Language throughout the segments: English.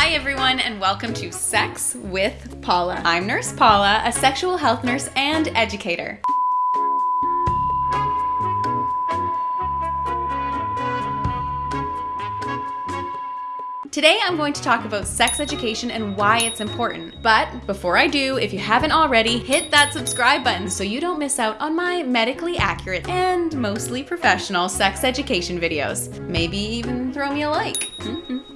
Hi, everyone, and welcome to Sex with Paula. I'm Nurse Paula, a sexual health nurse and educator. Today I'm going to talk about sex education and why it's important. But before I do, if you haven't already, hit that subscribe button so you don't miss out on my medically accurate and mostly professional sex education videos. Maybe even throw me a like. Mm-hmm.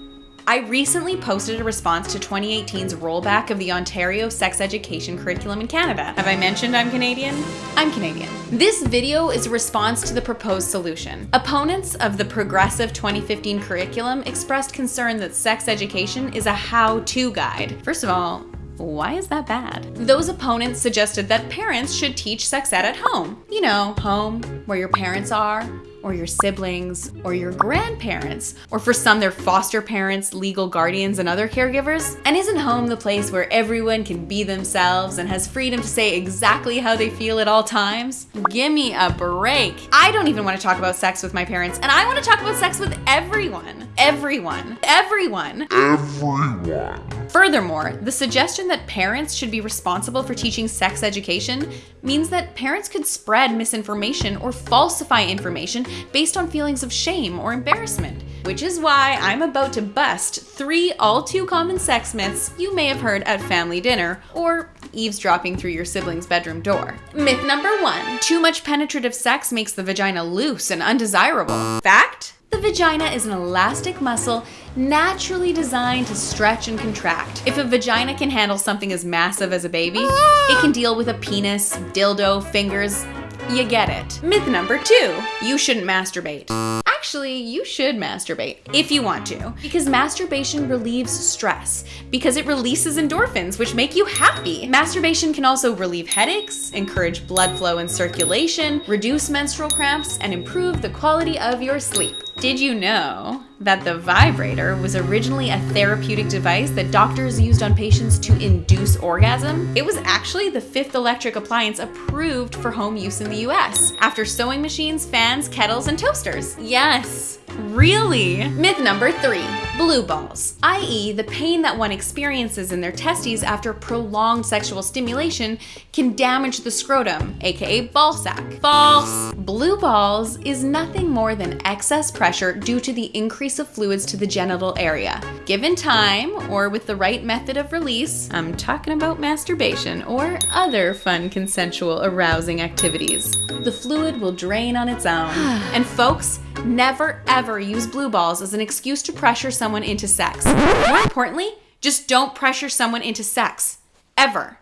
I recently posted a response to 2018's rollback of the Ontario sex education curriculum in Canada. Have I mentioned I'm Canadian? I'm Canadian. This video is a response to the proposed solution. Opponents of the progressive 2015 curriculum expressed concern that sex education is a how-to guide. First of all, why is that bad? Those opponents suggested that parents should teach sex ed at home. You know, home, where your parents are, or your siblings, or your grandparents, or for some, their foster parents, legal guardians, and other caregivers? And isn't home the place where everyone can be themselves and has freedom to say exactly how they feel at all times? Give me a break. I don't even want to talk about sex with my parents, and I want to talk about sex with everyone. Everyone. Everyone. Everyone. Furthermore, the suggestion that parents should be responsible for teaching sex education means that parents could spread misinformation or falsify information based on feelings of shame or embarrassment. Which is why I'm about to bust three all too common sex myths you may have heard at family dinner or eavesdropping through your sibling's bedroom door. Myth number one too much penetrative sex makes the vagina loose and undesirable. Fact? The vagina is an elastic muscle naturally designed to stretch and contract. If a vagina can handle something as massive as a baby, it can deal with a penis, dildo, fingers, you get it. Myth number two, you shouldn't masturbate. Actually, you should masturbate if you want to, because masturbation relieves stress, because it releases endorphins, which make you happy. Masturbation can also relieve headaches, encourage blood flow and circulation, reduce menstrual cramps, and improve the quality of your sleep. Did you know that the vibrator was originally a therapeutic device that doctors used on patients to induce orgasm? It was actually the fifth electric appliance approved for home use in the US, after sewing machines, fans, kettles, and toasters. Yes, Really? Myth number three, blue balls, i.e. the pain that one experiences in their testes after prolonged sexual stimulation can damage the scrotum, aka ball sack. False! Blue balls is nothing more than excess pressure due to the increase of fluids to the genital area. Given time, or with the right method of release, I'm talking about masturbation or other fun consensual arousing activities, the fluid will drain on its own. and folks, never ever use blue balls as an excuse to pressure someone into sex. More importantly, just don't pressure someone into sex. Ever.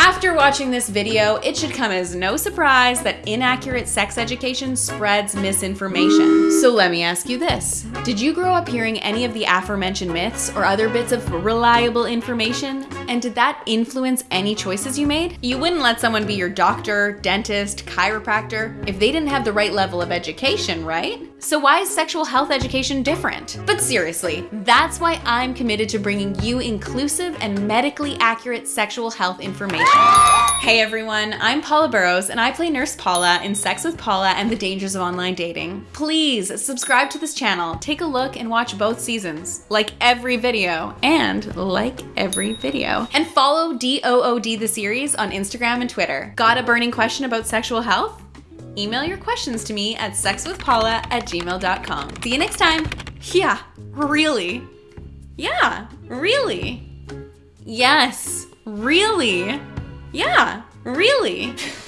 After watching this video, it should come as no surprise that inaccurate sex education spreads misinformation. So let me ask you this. Did you grow up hearing any of the aforementioned myths or other bits of reliable information? And did that influence any choices you made? You wouldn't let someone be your doctor, dentist, chiropractor if they didn't have the right level of education, right? So why is sexual health education different? But seriously, that's why I'm committed to bringing you inclusive and medically accurate sexual health information. Hey everyone, I'm Paula Burrows and I play Nurse Paula in Sex with Paula and the Dangers of Online Dating. Please subscribe to this channel, take a look and watch both seasons, like every video, and like every video. And follow DOOD the series on Instagram and Twitter. Got a burning question about sexual health? Email your questions to me at sexwithpaula at gmail.com. See you next time. Yeah, really. Yeah, really. Yes, really. Yeah, really.